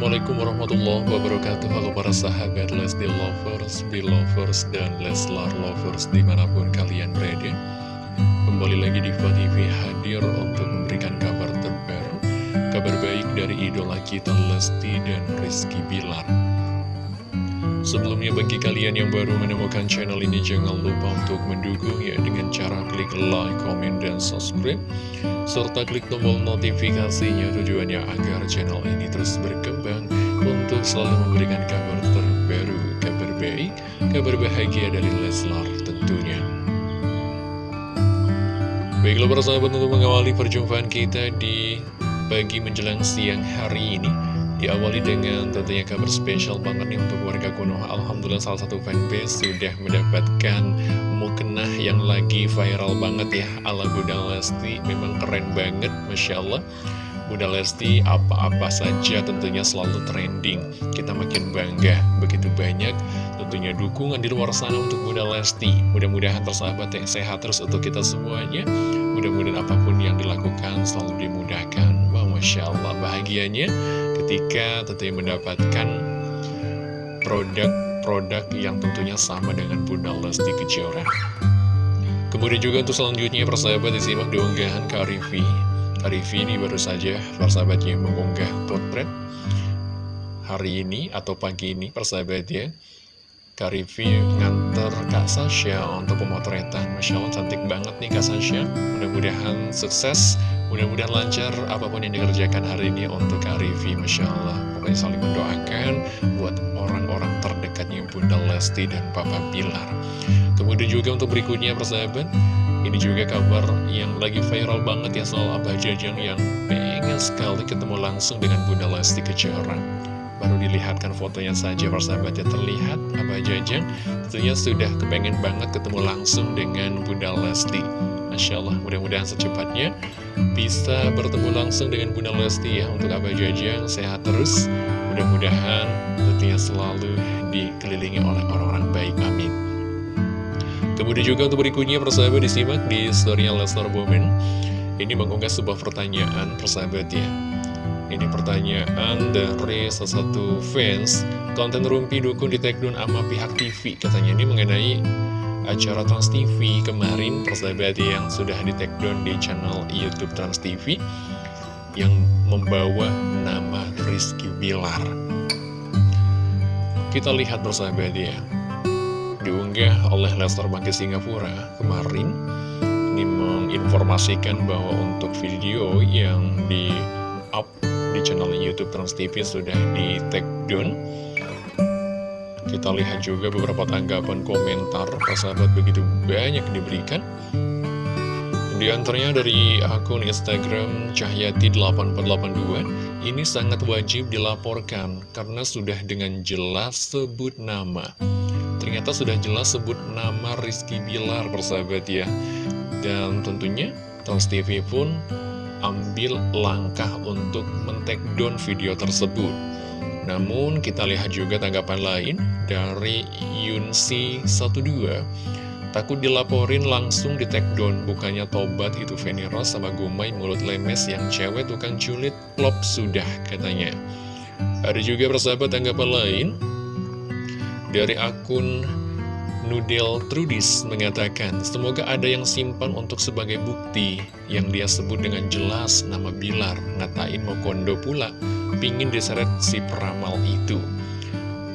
Assalamualaikum warahmatullahi wabarakatuh. Halo para sahabat Lesti Lovers, Belovers, dan Leslar Lovers di mana pun kalian berada. Kembali lagi di TV hadir untuk memberikan kabar terbaru Kabar baik dari idola kita Lesti dan Rizky Bilar Sebelumnya bagi kalian yang baru menemukan channel ini jangan lupa untuk mendukung ya dengan cara klik like, comment, dan subscribe serta klik tombol notifikasinya tujuannya agar channel ini terus berkembang untuk selalu memberikan kabar terbaru, kabar baik, kabar bahagia dari Leslar tentunya. Baiklah para sahabat untuk mengawali perjumpaan kita di pagi menjelang siang hari ini Diawali dengan tentunya kabar spesial banget nih untuk warga Konoha. Alhamdulillah salah satu fanbase sudah mendapatkan mukena yang lagi viral banget ya. Ala Bunda Lesti Memang keren banget Masya Allah. Bunda Lesti apa-apa saja tentunya selalu trending. Kita makin bangga begitu banyak tentunya dukungan di luar sana untuk Bunda Lesti. Mudah-mudahan tersahabat yang sehat terus untuk kita semuanya. Mudah-mudahan apa pun yang dilakukan selalu dimudahkan. Wah Masya Allah bahagianya ketika tentunya mendapatkan produk-produk yang tentunya sama dengan Bunda Lesti Kejora. Kemudian juga untuk selanjutnya persahabat disimak di unggahan Karifi. Karifi ini baru saja persahabatnya mengunggah potret hari ini atau pagi ini Karifi nganter Kak Sasha untuk pemotretan Masya Allah cantik banget nih Kak Sasha Mudah-mudahan sukses Mudah-mudahan lancar apa pun yang dikerjakan hari ini untuk Kak Rivi, Masya Allah. Pokoknya saling mendoakan buat orang-orang terdekatnya Bunda Lesti dan Papa Bilar. Kemudian juga untuk berikutnya persahabat, ini juga kabar yang lagi viral banget ya soal Abah Jajang yang pengen sekali ketemu langsung dengan Bunda Lesti Kejora. Baru dilihatkan fotonya saja persahabat ya terlihat Abah Jajang tentunya sudah kepengen banget ketemu langsung dengan Bunda Lesti. Masya Allah, mudah-mudahan secepatnya bisa bertemu langsung dengan Bunda Lesti ya. Untuk Abah Jajang, sehat terus. Mudah-mudahan tentunya selalu dikelilingi oleh orang-orang baik, amin. Kemudian juga untuk berikutnya persahabat disimak di story Lesnar Bowman Ini mengunggah sebuah pertanyaan persahabat ya ini pertanyaan dari salah satu fans konten Rumpi Dukun di take sama pihak TV Katanya ini mengenai acara Trans TV kemarin persahabat yang sudah di take down di channel Youtube Trans TV yang membawa nama Rizky Bilar. Kita lihat persahabat ya diunggah oleh Lester Bangkit Singapura kemarin. Ini menginformasikan bahwa untuk video yang di up di channel Youtube Trans TV sudah di take down. Kita lihat juga beberapa tanggapan komentar sahabat begitu banyak diberikan. Di antaranya dari akun Instagram Cahyati8482 Ini sangat wajib dilaporkan karena sudah dengan jelas sebut nama. Ternyata sudah jelas sebut nama Rizky Bilar persahabat ya. Dan tentunya Trans TV pun ambil langkah untuk men-take down video tersebut. Namun kita lihat juga tanggapan lain dari Yunsi12 Takut dilaporin langsung di take down Bukannya tobat itu Veniros sama Gumai mulut lemes yang cewek tukang culit klop sudah katanya. Ada juga persahabat tanggapan lain Dari akun Nudel Trudis mengatakan Semoga ada yang simpan untuk sebagai bukti Yang dia sebut dengan jelas nama Bilar Ngatain mau kondo pula pingin diseret si peramal itu.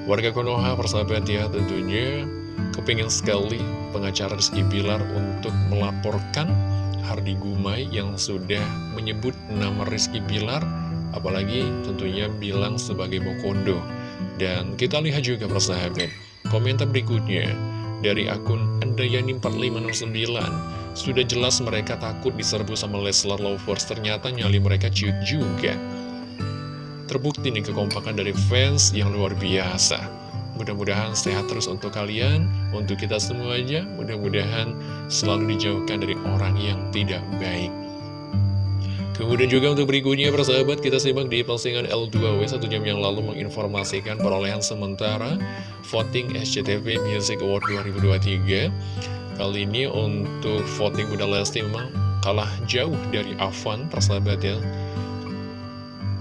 Warga Konoha persahabat ya tentunya kepingin sekali pengacara Rizky Bilar untuk melaporkan Hardi Gumai yang sudah menyebut nama Rizky Bilar apalagi tentunya bilang sebagai Mokondo. Dan kita lihat juga persahabat, komentar berikutnya dari akun Andayani4509 Sudah jelas mereka takut diserbu sama Leslar Lovers, ternyata nyali mereka ciut juga. Terbukti nih kekompakan dari fans yang luar biasa. Mudah-mudahan sehat terus untuk kalian, untuk kita semuanya. Mudah-mudahan selalu dijauhkan dari orang yang tidak baik. Kemudian juga untuk berikutnya persahabat kita simak di postingan L2W satu jam yang lalu menginformasikan perolehan sementara voting SCTV Music Award 2023 Kali ini untuk voting Bunda Lesti memang kalah jauh dari Avan persahabat ya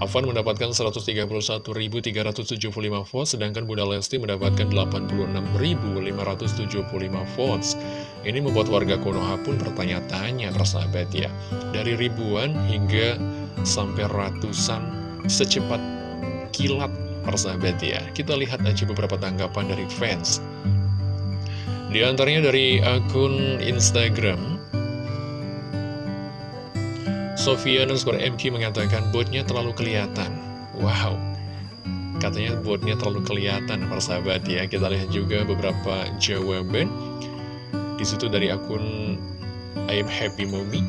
Afan mendapatkan 131.375 votes, sedangkan Bunda Lesti mendapatkan 86.575 votes. Ini membuat warga Konoha pun bertanya-tanya, persahabat ya. Dari ribuan hingga sampai ratusan secepat kilat, persahabat ya. Kita lihat aja beberapa tanggapan dari fans. Di antaranya dari akun Instagram, Sofia underscore MQ mengatakan botnya terlalu kelihatan. Wow. Katanya botnya terlalu kelihatan, persahabat ya. Kita lihat juga beberapa jawaban. Di situ dari akun I am happy mommy.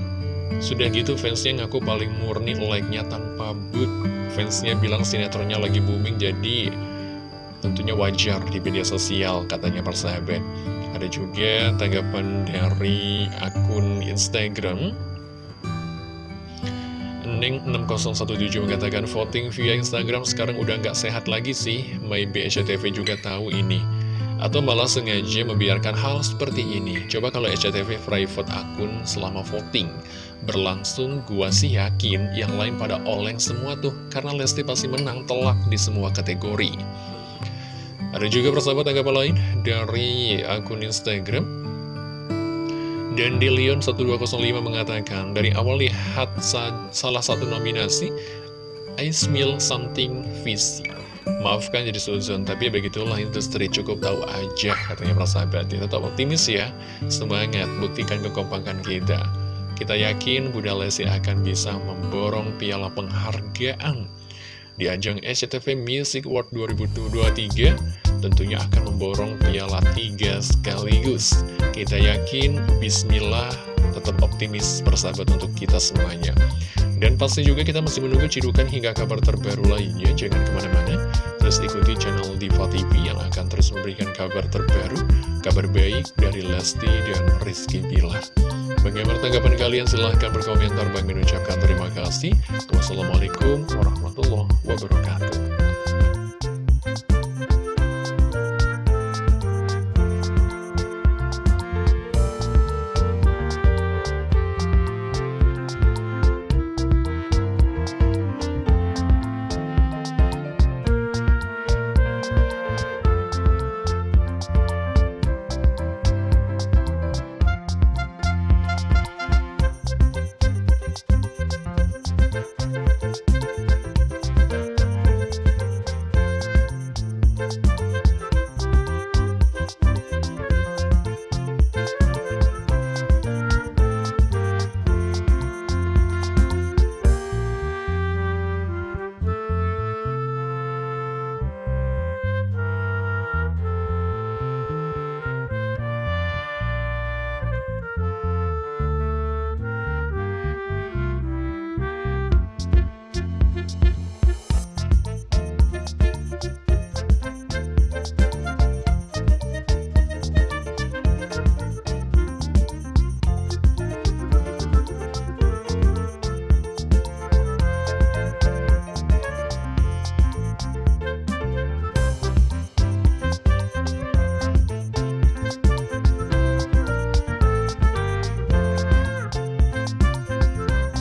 Sudah gitu fansnya ngaku paling murni like-nya tanpa boot. Fansnya bilang sinetronnya lagi booming jadi tentunya wajar di media sosial katanya persahabat. Ada juga tanggapan dari akun Instagram Neng6017 mengatakan voting via Instagram sekarang udah nggak sehat lagi sih. Maybe SCTV juga tahu ini. Atau malah sengaja membiarkan hal seperti ini. Coba kalau SCTV private akun selama voting berlangsung, gua sih yakin yang lain pada oleng semua tuh. Karena Lesti pasti menang telak di semua kategori. Ada juga persahabat tanggapan lain dari akun Instagram dan di Leon 1205 mengatakan, dari awal lihat sa salah satu nominasi, I smell something fishy. Maafkan jadi suzon, tapi begitulah industri cukup tahu aja, katanya persahabat. Ya, tetap optimis ya, semangat, buktikan kekompakan kita. Kita yakin Bunda Lesti akan bisa memborong piala penghargaan di ajang SCTV Music Award 2023 tentunya akan memborong piala tiga sekaligus. Kita yakin, bismillah, tetap optimis persahabat untuk kita semuanya. Dan pasti juga kita masih menunggu cidukan hingga kabar terbaru lainnya. Jangan ke mana-mana, terus ikuti channel Diva TV yang akan terus memberikan kabar terbaru, kabar baik dari Lesti dan Rizky Bilar. Bagaimana tanggapan kalian? Silahkan berkomentar. Bang mengucapkan terima kasih. Wassalamualaikum warahmatullahi wabarakatuh.